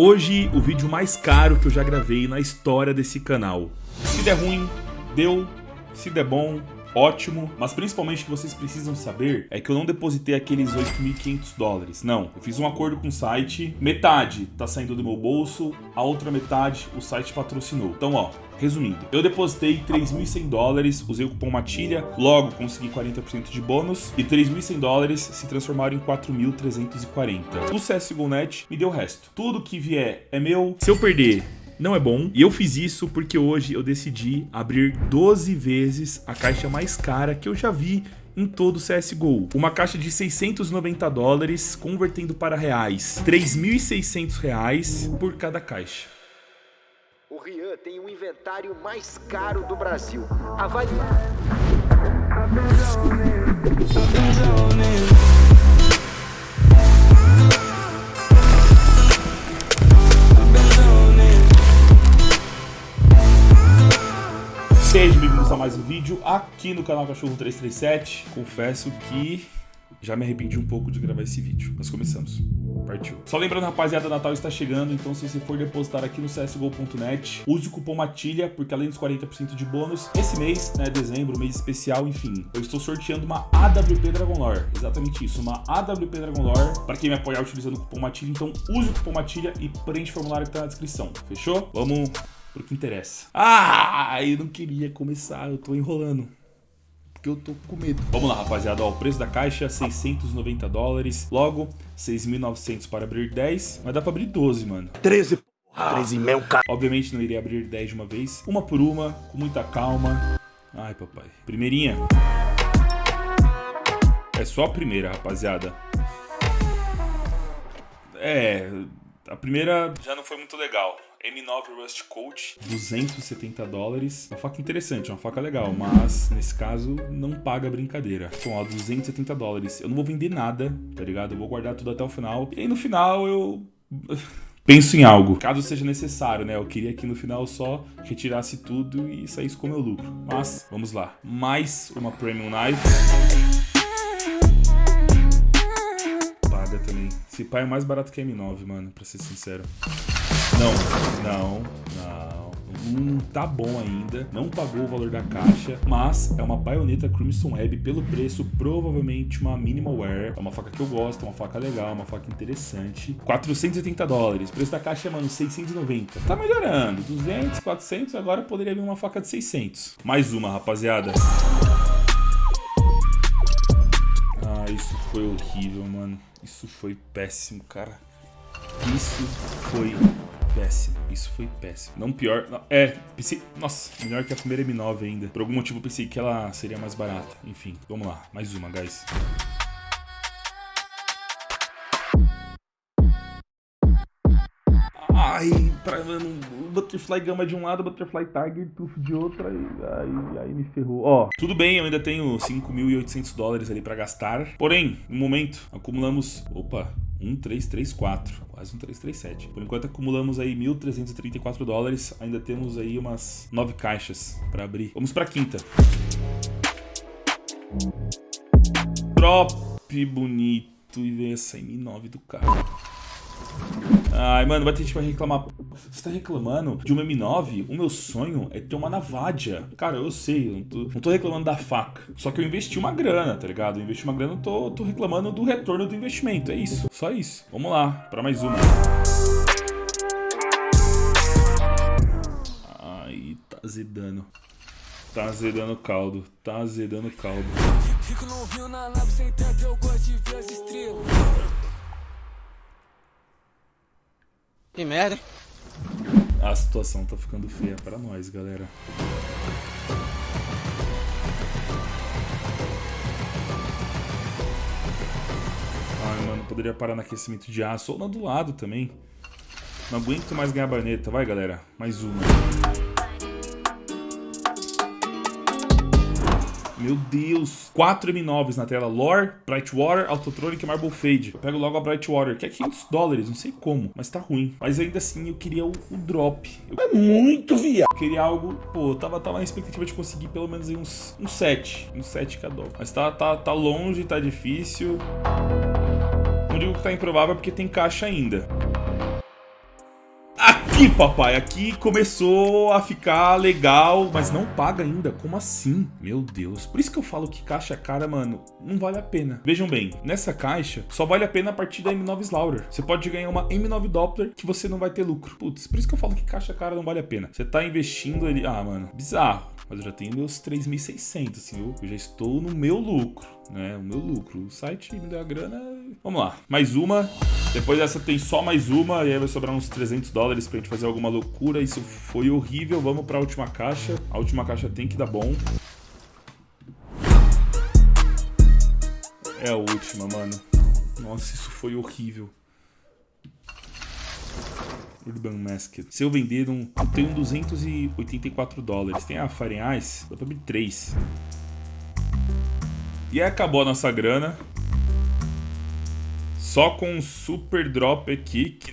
Hoje, o vídeo mais caro que eu já gravei na história desse canal. Se der ruim, deu. Se der bom, ótimo, mas principalmente o que vocês precisam saber é que eu não depositei aqueles 8.500 dólares, não. Eu fiz um acordo com o site, metade tá saindo do meu bolso, a outra metade o site patrocinou. Então, ó, Resumindo, eu depositei 3.100 dólares, usei o cupom MATILHA, logo consegui 40% de bônus e 3.100 dólares se transformaram em 4.340. O CSGO.net me deu o resto. Tudo que vier é meu. Se eu perder, não é bom. E eu fiz isso porque hoje eu decidi abrir 12 vezes a caixa mais cara que eu já vi em todo o CSGO. Uma caixa de 690 dólares, convertendo para reais, 3.600 reais por cada caixa. O Rian tem o inventário mais caro do Brasil. Avalie. Mais um vídeo aqui no canal Cachorro 337. Confesso que já me arrependi um pouco de gravar esse vídeo, mas começamos. Partiu. Só lembrando, rapaziada, Natal está chegando, então se você for depositar aqui no csgo.net, use o cupom MATILHA, porque além dos 40% de bônus, esse mês, né, dezembro, mês especial, enfim, eu estou sorteando uma AWP Dragon Lore. Exatamente isso, uma AWP Dragon Lore, para quem me apoiar utilizando o cupom MATILHA, então use o cupom MATILHA e preenche o formulário que está na descrição, fechou? Vamos pro que interessa. Ah, eu não queria começar, eu tô enrolando porque eu tô com medo. Vamos lá, rapaziada. Ó, o preço da caixa, 690 dólares. Logo, 6.900 para abrir 10. Mas dá pra abrir 12, mano. 13, porra. 13 mil, cara. Obviamente não iria abrir 10 de uma vez. Uma por uma, com muita calma. Ai, papai. Primeirinha. É só a primeira, rapaziada. É... A primeira já não foi muito legal. M9 Rust Coach, 270 dólares. Uma faca interessante, uma faca legal, mas nesse caso não paga brincadeira. Então, ó, 270 dólares. Eu não vou vender nada, tá ligado? Eu vou guardar tudo até o final. E aí no final eu penso em algo, caso seja necessário, né? Eu queria que no final só retirasse tudo e saísse com o meu lucro. Mas, vamos lá. Mais uma Premium Knife. Paga também. Esse pai é mais barato que a M9, mano, pra ser sincero. Não, não, não. Hum, tá bom ainda, não pagou o valor da caixa, mas é uma baioneta Crimson Web pelo preço, provavelmente uma minimal wear. É uma faca que eu gosto, é uma faca legal, uma faca interessante. 480 dólares, preço da caixa, mano, 690. Tá melhorando, 200, 400, agora poderia vir uma faca de 600. Mais uma, rapaziada. Isso foi horrível, mano. Isso foi péssimo, cara. Isso foi péssimo. Isso foi péssimo. Não pior. Não, é, pensei. Nossa, melhor que a primeira M9 ainda. Por algum motivo eu pensei que ela seria mais barata. Enfim, vamos lá. Mais uma, guys. Mano, Butterfly Gama de um lado, Butterfly Tiger Tooth de outro, aí, aí, aí me ferrou. Ó, tudo bem, eu ainda tenho 5.800 dólares ali pra gastar. Porém, no momento, acumulamos... Opa, 1334, quase um 337. Por enquanto acumulamos aí 1.334 dólares, ainda temos aí umas 9 caixas para abrir. Vamos para quinta. Drop bonito e vem essa M9 do cara. Ai, mano, vai ter gente vai reclamar. Você tá reclamando de uma M9? O meu sonho é ter uma Navadia. Cara, eu sei, eu não tô, não tô reclamando da faca. Só que eu investi uma grana, tá ligado? Eu investi uma grana, eu tô, tô reclamando do retorno do investimento. É isso, só isso. Vamos lá, pra mais uma. Ai, tá azedando. Tá azedando caldo, tá azedando caldo. Fico no na nave sem teto, eu gosto de ver as estrelas. Que merda. A situação tá ficando feia para nós, galera. Ai, mano, poderia parar no aquecimento de aço ou na do lado também. Não aguento mais ganhar baneta. Vai, galera. Mais uma. Meu Deus. 4 M9s na tela. Lore, Brightwater, Autotronic e Marble Fade. Eu pego logo a Brightwater, que é 500 dólares. Não sei como, mas tá ruim. Mas ainda assim, eu queria o, o drop. Eu... É muito viado. Eu queria algo... Pô, tava, tava na expectativa de conseguir pelo menos uns, uns 7. Uns 7 cada. Mas tá, tá, tá longe, tá difícil. Não digo que tá improvável porque tem caixa ainda. Aqui, papai, aqui começou a ficar legal, mas não paga ainda. Como assim? Meu Deus. Por isso que eu falo que caixa cara, mano, não vale a pena. Vejam bem, nessa caixa só vale a pena a partir da M9 Slaughter. Você pode ganhar uma M9 Doppler que você não vai ter lucro. Putz, por isso que eu falo que caixa cara não vale a pena. Você tá investindo ali... Ah, mano, bizarro. Mas eu já tenho meus 3.600, assim, eu, já estou no meu lucro, né? O meu lucro. O site me deu a grana... Vamos lá. Mais uma. Depois dessa tem só mais uma e aí vai sobrar uns 300 dólares pra gente fazer alguma loucura. Isso foi horrível. Vamos pra última caixa. A última caixa tem que dar bom. É a última, mano. Nossa, isso foi horrível. Urban Masked. Se eu vender um... Eu tenho 284 dólares. Tem a Fahrenheit, dá pra abrir 3. E aí acabou a nossa grana. Só com um super drop aqui, que?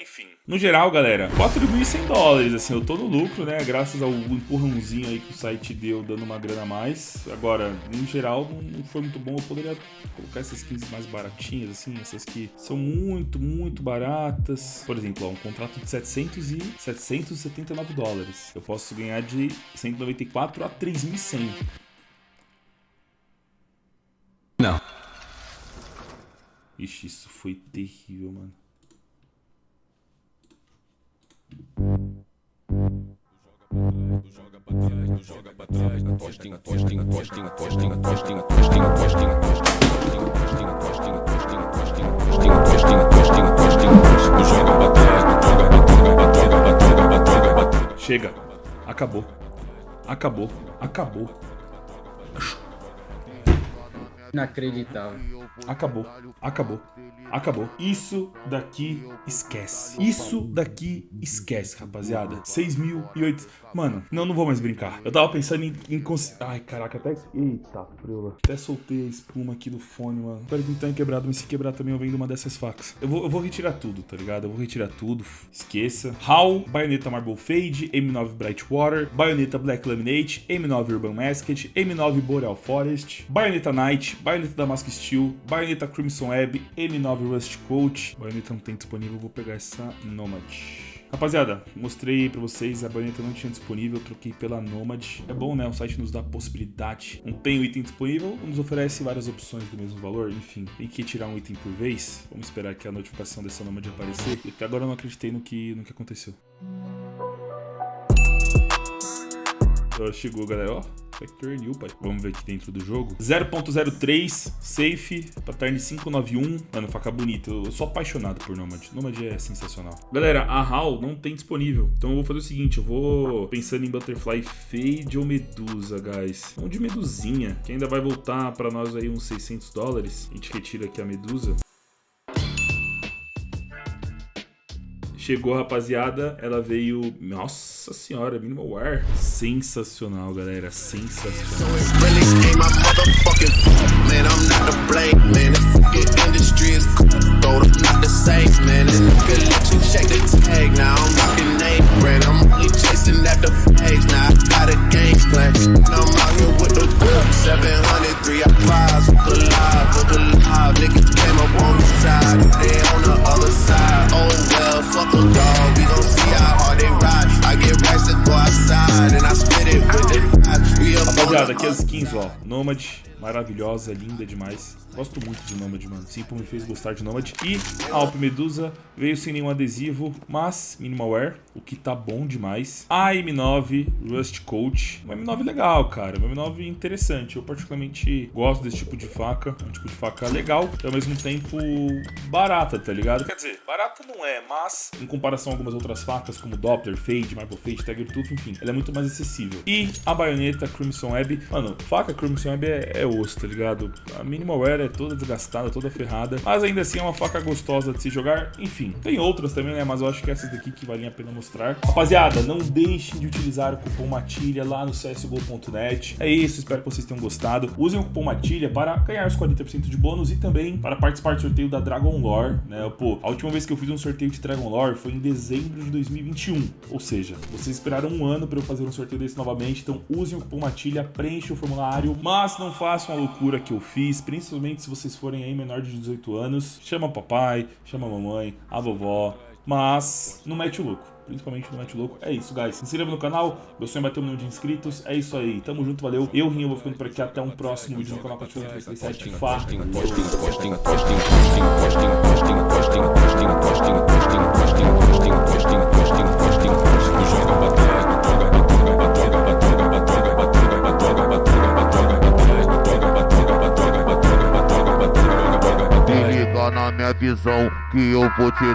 Enfim. No geral, galera, 4.100 dólares, assim, eu tô no lucro, né? Graças ao empurrãozinho aí que o site deu, dando uma grana a mais. Agora, no geral, não foi muito bom. Eu poderia colocar essas skins mais baratinhas, assim, essas que são muito, muito baratas. Por exemplo, ó, um contrato de 700 e 779 dólares. Eu posso ganhar de 194 a 3.100. Não. Ixi, isso foi terrível, mano. Chega. Acabou. Acabou. Acabou. Inacreditável. Acabou. Acabou. Acabou. Isso daqui esquece. Isso daqui esquece, rapaziada. 6.008. Mano, não, não vou mais brincar. Eu tava pensando em... em cons... Ai, caraca, até... Eita, friola. Até soltei a espuma aqui do fone, mano. Espero que não tenha quebrado, mas se quebrar também eu vendo uma dessas facas. Eu vou, eu vou retirar tudo, tá ligado? Eu vou retirar tudo. Esqueça. HAL, Bayonetta Marble Fade, M9 Brightwater, Bayonetta Black Laminate, M9 Urban Masked, M9 Boreal Forest, Bayonetta Night, Bayonetta Damask Steel, Bayonetta Crimson Web, M9 Rust Coat. Bayonetta não tem disponível, vou pegar essa Nomad. Rapaziada, mostrei pra vocês, a baioneta não tinha disponível, troquei pela Nomad. É bom, né? O site nos dá possibilidade. Não tem o item disponível, nos oferece várias opções do mesmo valor, enfim. Tem que tirar um item por vez. Vamos esperar que a notificação dessa Nomad aparecer. E até agora eu não acreditei no que, no que aconteceu. Chegou, galera, ó. Factor New, pai. Vamos ver aqui dentro do jogo. 0.03, safe, pattern 591. Mano, faca bonita. Eu sou apaixonado por Nomad. Nomad é sensacional. Galera, a HAL não tem disponível. Então eu vou fazer o seguinte, eu vou pensando em Butterfly Fade ou Medusa, guys. Vamos de Medusinha, que ainda vai voltar pra nós aí uns 600 dólares. A gente retira aqui a Medusa. Chegou, rapaziada. Ela veio... Nossa senhora, Minimal War. Sensacional, galera. Sensacional. Seven hundred three, I prize, look alive, look alive. Niggas came up on the side, they on the Rapaziada, aqui as skins, ó. Nomad, maravilhosa, linda demais. Gosto muito de Nomad, mano. Simple me fez gostar de Nomad. E a Alp Medusa veio sem nenhum adesivo, mas minimal wear, o que tá bom demais. A M9 Rust Coat. Uma M9 legal, cara. Uma M9 interessante. Eu particularmente gosto desse tipo de faca. É um tipo de faca legal e ao mesmo tempo barata, tá ligado? Quer dizer, barata não é, mas em comparação a algumas outras facas, como Doppler, Fade, Marble Fade, Tiger Tooth, enfim, ela é muito mais acessível. E a baioneta Crimson Web. Mano, faca Crimson Web é, é osso, tá ligado? A Minimal Wear é toda desgastada, toda ferrada. Mas ainda assim é uma faca gostosa de se jogar. Enfim, tem outras também, né? Mas eu acho que essas daqui que valem a pena mostrar. Rapaziada, não deixem de utilizar o cupom MATILHA lá no csgo.net. É isso, espero que vocês tenham gostado. Usem o cupom MATILHA para ganhar os 40% de bônus e também para participar do sorteio da Dragon Lore, né? Pô, a última vez que eu fiz um sorteio de Dragon Lore foi em dezembro de 2021. Ou seja, vocês esperaram um ano para eu fazer um sorteio desse novamente, então usem o cupom MATILHA, preenchem o formulário, mas não façam a loucura que eu fiz, principalmente se vocês forem aí menor de 18 anos, chama papai, chama mamãe, a vovó, mas não mete o louco. Principalmente não mete louco. É isso, guys. Se inscreva no canal. Meu sonho é bater um milhão de inscritos. É isso aí. Tamo junto, valeu. Eu, Rinho, vou ficando por aqui. Até um próximo vídeo no canal Patrulha 337. Fá. Minha visão que eu vou te